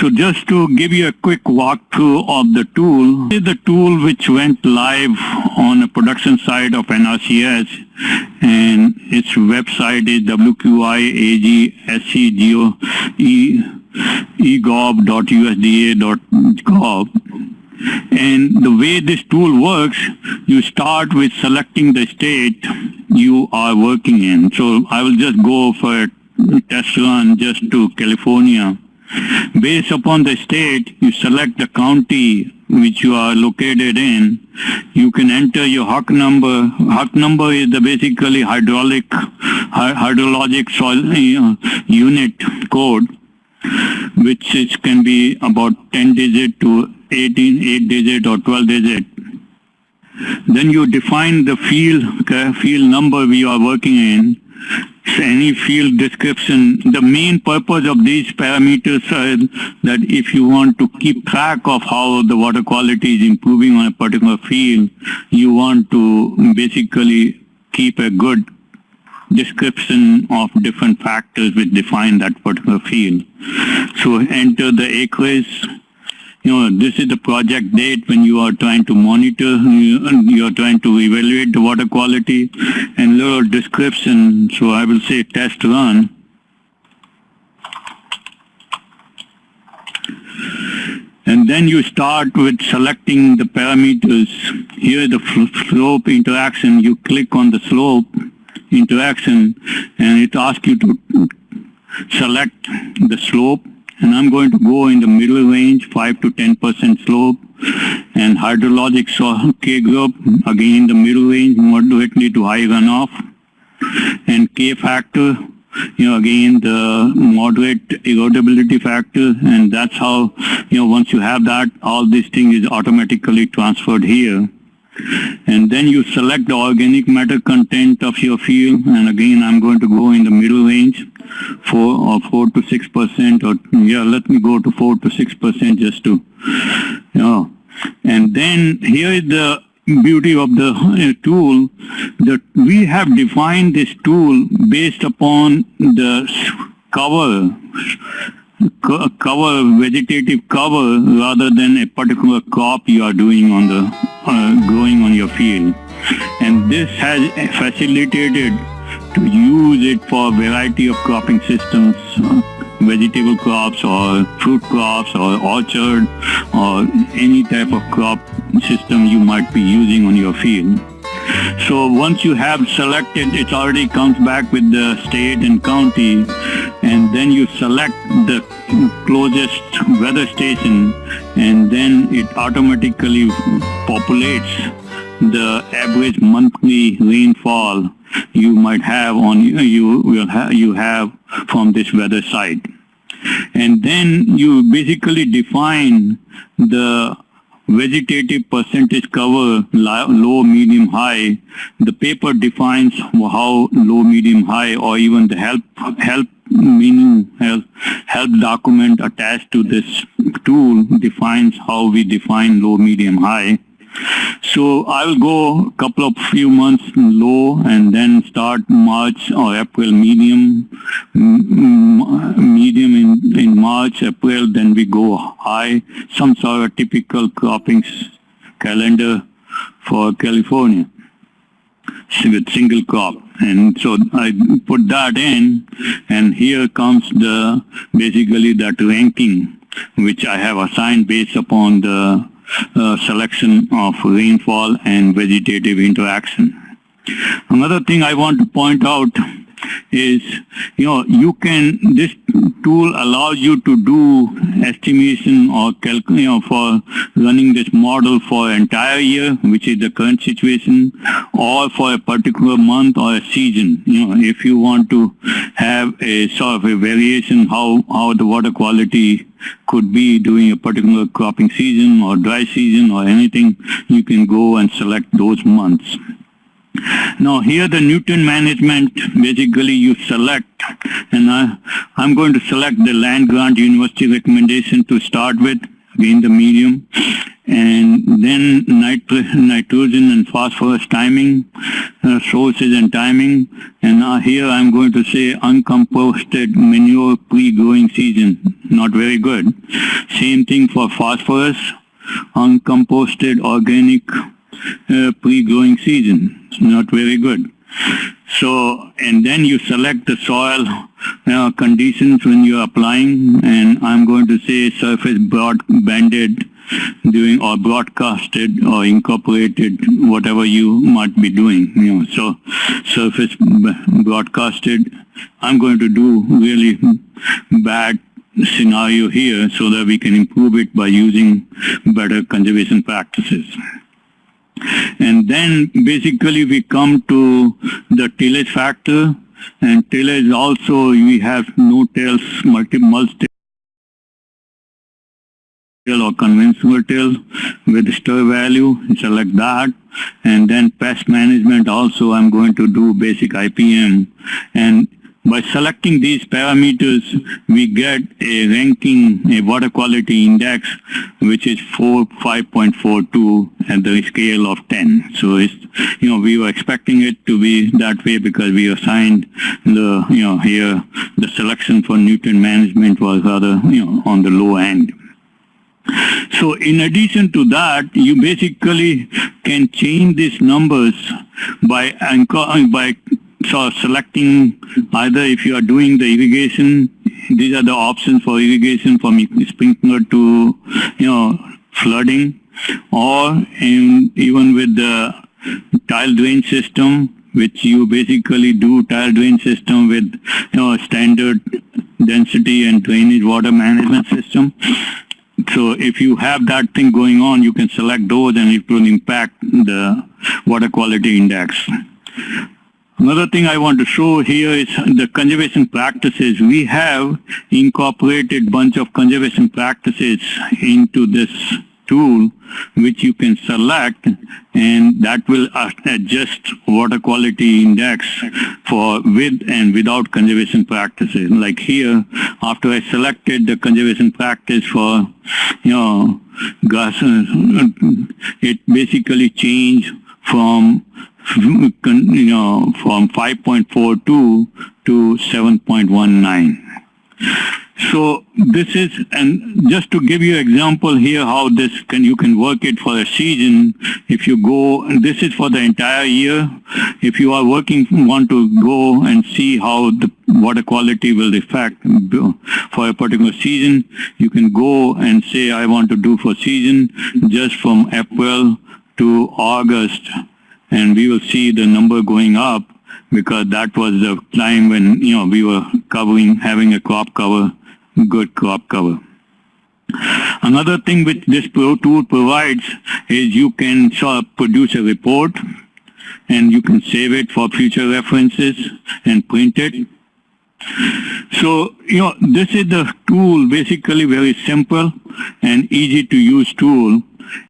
So just to give you a quick walkthrough of the tool, this is the tool which went live on the production side of NRCS and its website is wqiag.sc.egov.usda.gov. And the way this tool works, you start with selecting the state you are working in. So I will just go for a test run just to California. Based upon the state, you select the county which you are located in. You can enter your HUC number. HUC number is the basically hydraulic, hydrologic soil uh, unit code, which is, can be about 10 digit to 18, 8 digit or 12 digit. Then you define the field, field number we are working in any field description. The main purpose of these parameters are that if you want to keep track of how the water quality is improving on a particular field, you want to basically keep a good description of different factors which define that particular field. So enter the acreage, you know, this is the project date when you are trying to monitor, you are trying to evaluate the water quality and little description. So I will say test run. And then you start with selecting the parameters. Here the slope interaction, you click on the slope interaction and it asks you to select the slope and I'm going to go in the middle range, 5 to 10% slope, and hydrologic soil K group, again in the middle range, moderately to high runoff, and K factor, you know, again the moderate erodibility factor, and that's how, you know, once you have that, all this thing is automatically transferred here. And then you select the organic matter content of your field. And again I'm going to go in the middle range 4 or 4 to 6 percent or yeah let me go to 4 to 6 percent just to you know and then here is the beauty of the uh, tool that we have defined this tool based upon the cover cover, vegetative cover, rather than a particular crop you are doing on the, uh, growing on your field. And this has facilitated to use it for a variety of cropping systems, uh, vegetable crops or fruit crops or orchard or any type of crop system you might be using on your field. So once you have selected, it already comes back with the state and county, and then you select the closest weather station, and then it automatically populates the average monthly rainfall you might have on you will have you have from this weather site and then you basically define the vegetative percentage cover low, medium, high. The paper defines how low, medium, high or even the help help meaning help, help document attached to this tool defines how we define low, medium, high. So I'll go a couple of few months low and then start March or April medium, mm, medium in, in March, April, then we go high, some sort of typical cropping calendar for California with single crop. And so I put that in and here comes the basically that ranking which I have assigned based upon the uh, selection of rainfall and vegetative interaction. Another thing I want to point out is, you know, you can, this tool allows you to do estimation or, you know, for running this model for entire year, which is the current situation, or for a particular month or a season. You know, if you want to have a sort of a variation how, how the water quality could be during a particular cropping season or dry season or anything, you can go and select those months. Now here the nutrient management, basically you select, and I, I'm going to select the land grant university recommendation to start with, again the medium, and then nitrogen and phosphorus timing, uh, sources and timing. And now here I'm going to say uncomposted manure pre-growing season, not very good. Same thing for phosphorus, uncomposted organic uh, pre-growing season, not very good. So, and then you select the soil uh, conditions when you're applying, and I'm going to say surface broad banded doing or broadcasted or incorporated whatever you might be doing. You know, so surface broadcasted. I'm going to do really bad scenario here so that we can improve it by using better conservation practices. And then basically we come to the tillage factor and tillage also we have no-tills, multi-mulch or conventional till with STIR value, select that. And then pest management also I'm going to do basic IPM. And by selecting these parameters, we get a ranking, a water quality index, which is 4, 5.42 at the scale of 10. So it's, you know, we were expecting it to be that way because we assigned the, you know, here, the selection for nutrient management was rather, you know, on the low end. So in addition to that, you basically can change these numbers by uh, by so selecting either if you are doing the irrigation, these are the options for irrigation from sprinkler to you know flooding, or in, even with the tile drain system, which you basically do tile drain system with you know standard density and drainage water management system. So if you have that thing going on, you can select those and it will impact the water quality index. Another thing I want to show here is the conservation practices. We have incorporated bunch of conservation practices into this tool which you can select and that will adjust water quality index for with and without conservation practices. Like here, after I selected the conservation practice for, you know, gas, it basically changed from, you know, from 5.42 to 7.19. So this is, and just to give you example here how this can, you can work it for a season. If you go, and this is for the entire year. If you are working, want to go and see how the water quality will affect for a particular season, you can go and say, I want to do for season just from April to August. And we will see the number going up because that was the time when, you know, we were covering, having a crop cover good crop cover. Another thing which this Pro tool provides is you can produce a report and you can save it for future references and print it. So, you know, this is the tool, basically very simple and easy to use tool